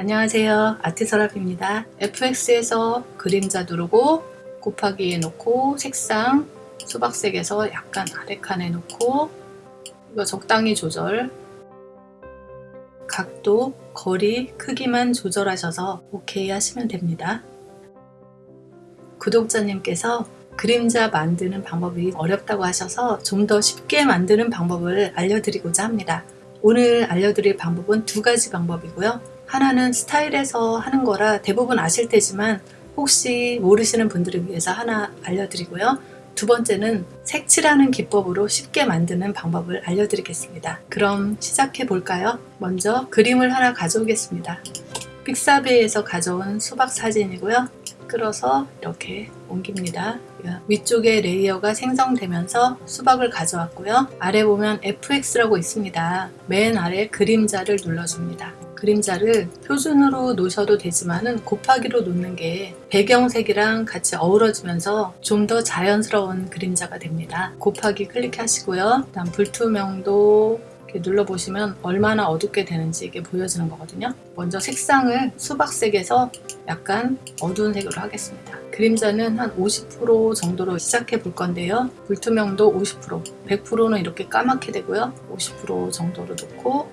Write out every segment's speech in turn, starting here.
안녕하세요. 아트서랍입니다. FX에서 그림자 누르고 곱하기 해놓고 색상 수박색에서 약간 아래 칸에 놓고 이거 적당히 조절. 각도, 거리, 크기만 조절하셔서 OK 하시면 됩니다. 구독자님께서 그림자 만드는 방법이 어렵다고 하셔서 좀 더 쉽게 만드는 방법을 알려드리고자 합니다. 오늘 알려드릴 방법은 두 가지 방법이고요 하나는 스타일에서 하는 거라 대부분 아실 테지만 혹시 모르시는 분들을 위해서 하나 알려드리고요. 두 번째는 색칠하는 기법으로 쉽게 만드는 방법을 알려드리겠습니다. 그럼 시작해 볼까요? 먼저 그림을 하나 가져오겠습니다. 픽사베에서 가져온 수박 사진이고요. 끌어서 이렇게 옮깁니다. 위쪽에 레이어가 생성되면서 수박을 가져왔고요. 아래 보면 FX라고 있습니다. 맨 아래 그림자를 눌러줍니다. 그림자를 표준으로 놓으셔도 되지만 은 곱하기로 놓는 게 배경색이랑 같이 어우러지면서 좀 더 자연스러운 그림자가 됩니다. 곱하기 클릭하시고요. 다음 불투명도 눌러보시면 얼마나 어둡게 되는지 이게 보여지는 거거든요. 먼저 색상을 수박색에서 약간 어두운 색으로 하겠습니다. 그림자는 한 50% 정도로 시작해 볼 건데요. 불투명도 50%, 100%는 이렇게 까맣게 되고요. 50% 정도로 놓고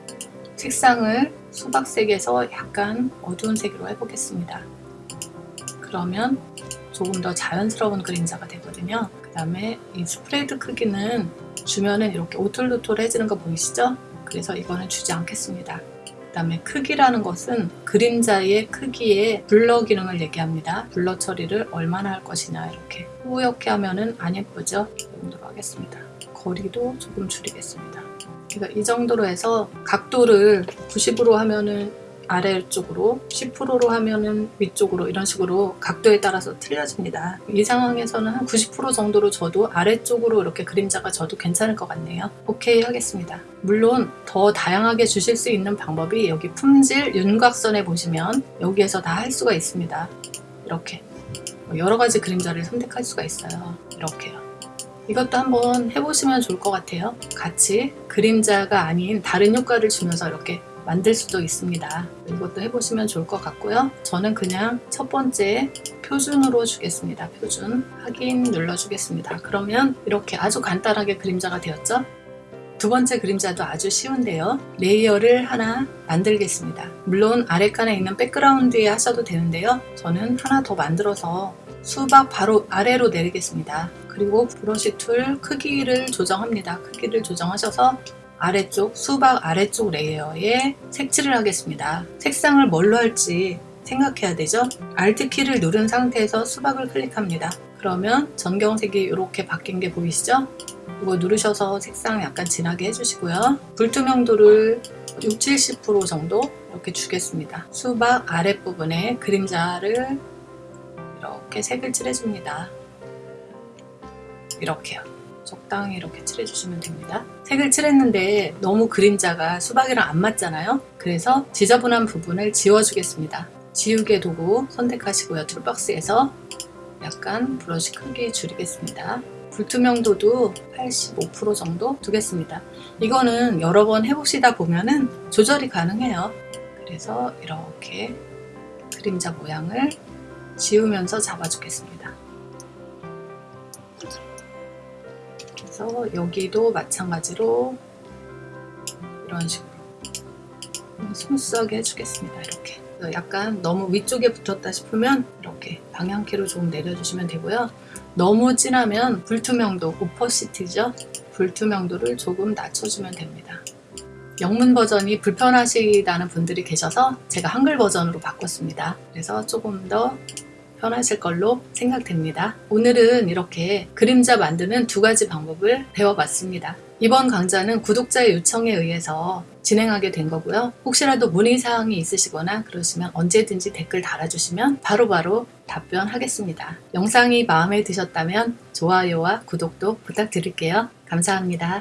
색상을 수박색에서 약간 어두운 색으로 해보겠습니다. 그러면 조금 더 자연스러운 그림자가 되거든요. 그 다음에 이 스프레드 크기는 주면은 이렇게 오툴도툴해지는 거 보이시죠? 그래서 이거는 주지 않겠습니다. 그 다음에 크기라는 것은 그림자의 크기에 블러 기능을 얘기합니다. 블러 처리를 얼마나 할 것이냐 이렇게 뿌옇게 하면은 안 예쁘죠? 이 정도로 하겠습니다. 거리도 조금 줄이겠습니다. 그러니까 이 정도로 해서 각도를 90으로 하면은 아래쪽으로 10%로 하면은 위쪽으로 이런 식으로 각도에 따라서 틀려집니다. 이 상황에서는 한 90% 정도로 줘도 아래쪽으로 이렇게 그림자가 져도 괜찮을 것 같네요. 오케이 하겠습니다. 물론 더 다양하게 주실 수 있는 방법이 여기 품질 윤곽선에 보시면 여기에서 다 할 수가 있습니다. 이렇게. 여러 가지 그림자를 선택할 수가 있어요. 이렇게요 이것도 한번 해보시면 좋을 것 같아요. 같이 그림자가 아닌 다른 효과를 주면서 이렇게 만들 수도 있습니다. 이것도 해보시면 좋을 것 같고요. 저는 그냥 첫 번째 표준으로 주겠습니다. 표준 확인 눌러 주겠습니다. 그러면 이렇게 아주 간단하게 그림자가 되었죠? 두 번째 그림자도 아주 쉬운데요. layer를 하나 만들겠습니다. 물론 아래칸에 있는 background에 하셔도 되는데요. 저는 하나 더 만들어서 수박 바로 아래로 내리겠습니다 그리고 brush tool 크기를 조정합니다. 크기를 조정하셔서 아래쪽 수박 아래쪽 layer에 색칠을 하겠습니다. 색상을 뭘로 할지 생각해야 되죠. Alt 키를 누른 상태에서 수박을 클릭합니다. 그러면 전경색이 이렇게 바뀐 게 보이시죠? 이거 누르셔서 색상 약간 진하게 해주시고요. 불투명도를 6, 70% 정도 이렇게 주겠습니다. 수박 아랫부분에 그림자를 이렇게 색을 칠해줍니다. 이렇게요. 적당히 이렇게 칠해주시면 됩니다. 색을 칠했는데 너무 그림자가 수박이랑 안 맞잖아요. 그래서 지저분한 부분을 지워주겠습니다. 지우개 도구 선택하시고요. 툴박스에서 약간 브러쉬 크기 줄이겠습니다. 불투명도도 85% 정도 두겠습니다. 이거는 여러 번 해보시다 보면은 조절이 가능해요. 그래서 이렇게 그림자 모양을 지우면서 잡아주겠습니다. 그래서 여기도 마찬가지로 이런 식으로 smooth하게 해주겠습니다. 이렇게 약간 너무 위쪽에 붙었다 싶으면 이렇게 방향키로 조금 내려주시면 되고요. 너무 진하면 불투명도, 오퍼시티죠? 불투명도를 조금 낮춰주면 됩니다. 영문 버전이 불편하시다는 분들이 계셔서 제가 한글 버전으로 바꿨습니다. 그래서 조금 더 편하실 걸로 생각됩니다. 오늘은 이렇게 그림자 만드는 두 가지 방법을 배워봤습니다. 이번 강좌는 구독자의 요청에 의해서 진행하게 된 거고요. 혹시라도 문의사항이 있으시거나 그러시면 언제든지 댓글 달아주시면 바로바로 바로 답변하겠습니다. 영상이 마음에 드셨다면 좋아요와 구독도 부탁드릴게요. 감사합니다.